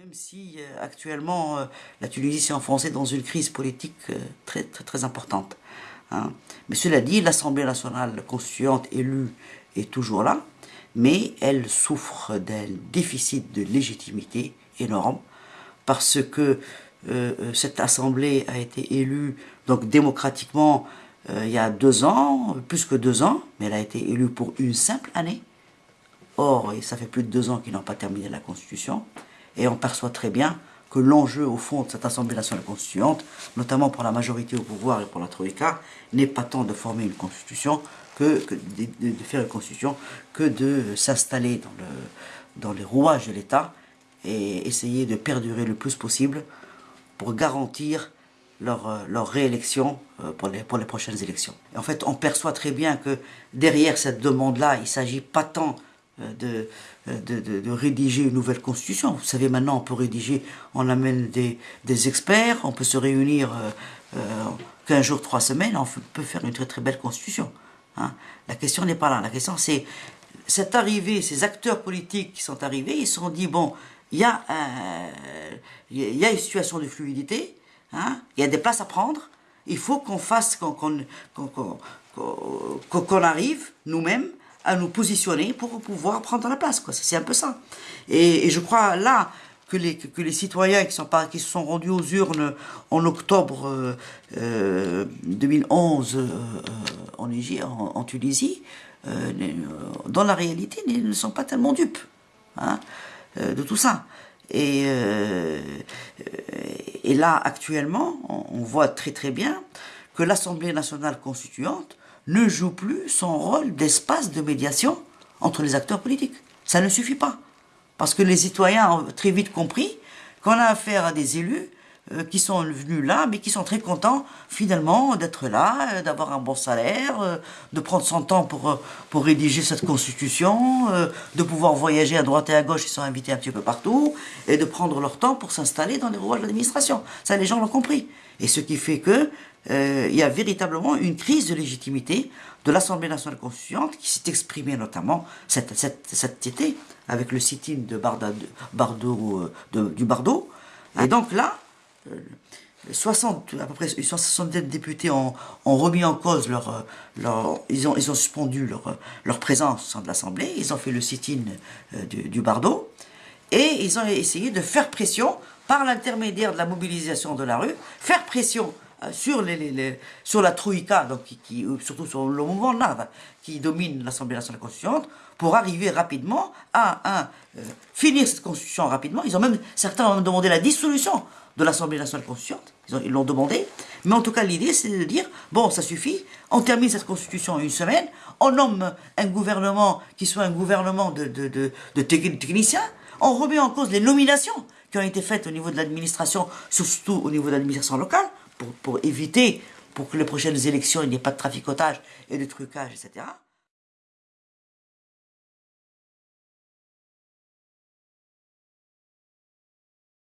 Même si euh, actuellement euh, la Tunisie s'est enfoncée dans une crise politique euh, très, très, très importante. Hein. Mais cela dit, l'Assemblée nationale constituante élue est toujours là, mais elle souffre d'un déficit de légitimité énorme parce que cette Assemblée a été élue donc démocratiquement il y a deux ans, plus que deux ans, mais elle a été élue pour une simple année. Or, ça fait plus de deux ans qu'ils n'ont pas terminé la Constitution. Et on perçoit très bien que l'enjeu, au fond, de cette Assemblée nationale constituante, notamment pour la majorité au pouvoir et pour la Troïka, n'est pas tant de former une constitution que, de, faire une constitution, que de s'installer dans, le, dans les rouages de l'État et essayer de perdurer le plus possible pour garantir leur, leur réélection euh, pour les, pour les prochaines élections. Et en fait, on perçoit très bien que derrière cette demande-là, il ne s'agit pas tant euh, de, de, de, rédiger une nouvelle constitution. Vous savez, maintenant, on peut rédiger, on amène des, des experts, on peut se réunir euh, 15 euh, jours, 3 semaines, on peut faire une très très belle constitution. Hein. La question n'est pas là. La question, c'est cette arrivée, ces acteurs politiques qui sont arrivés, ils se sont dit, bon, il y, a y a une situation de fluidité, hein, il y a des places à prendre, il faut qu'on fasse, qu'on arrive, nous-mêmes, à nous positionner pour pouvoir prendre la place. C'est un peu ça. Et, je crois là que les, que les citoyens qui, sont qui se sont rendus aux urnes en octobre 2011 euh, euh, euh, en, en, Tunisie, dans la réalité, ne sont pas tellement dupes hein, de tout ça. Et là, actuellement, on voit très très bien que l'Assemblée nationale constituante ne joue plus son rôle d'espace de médiation entre les acteurs politiques. Ça ne suffit pas. Parce que les citoyens ont très vite compris qu'on a affaire à des élus qui sont venus là, mais qui sont très contents finalement d'être là, euh, d'avoir un bon salaire, euh, de prendre son temps pour, pour rédiger cette constitution, de pouvoir voyager à droite et à gauche, ils sont invités un petit peu partout, et de prendre leur temps pour s'installer dans les rouages de l'administration. Ça, les gens l'ont compris. Et ce qui fait que y a véritablement une crise de légitimité de l'Assemblée nationale constituante qui s'est exprimée notamment cet, cet, été avec le sit-in de du Bardo. Et donc là, 60, à peu près 170 députés ont, remis en cause leur, leur ils ont, ils ont suspendu leur, leur présence de l'Assemblée, ils ont fait le sit-in euh, du, du, Bardo, et ils ont essayé de faire pression, par l'intermédiaire de la mobilisation de la rue, faire pression euh, les, sur la Troïka, donc qui, surtout sur le mouvement NAV, qui domine l'Assemblée nationale constituante, pour arriver rapidement à, euh, finir cette constitution rapidement. Ils ont même, certains ont même demandé la dissolution de l'Assemblée nationale constituante. Ils l'ont demandé. Mais en tout cas, l'idée, c'est de dire, bon, ça suffit, on termine cette constitution en une semaine, on nomme un gouvernement qui soit un gouvernement de techniciens, on remet en cause les nominations qui ont été faites au niveau de l'administration, surtout au niveau de l'administration locale, pour, pour éviter, pour que les prochaines élections, il n'y ait pas de traficotage et de trucage, etc.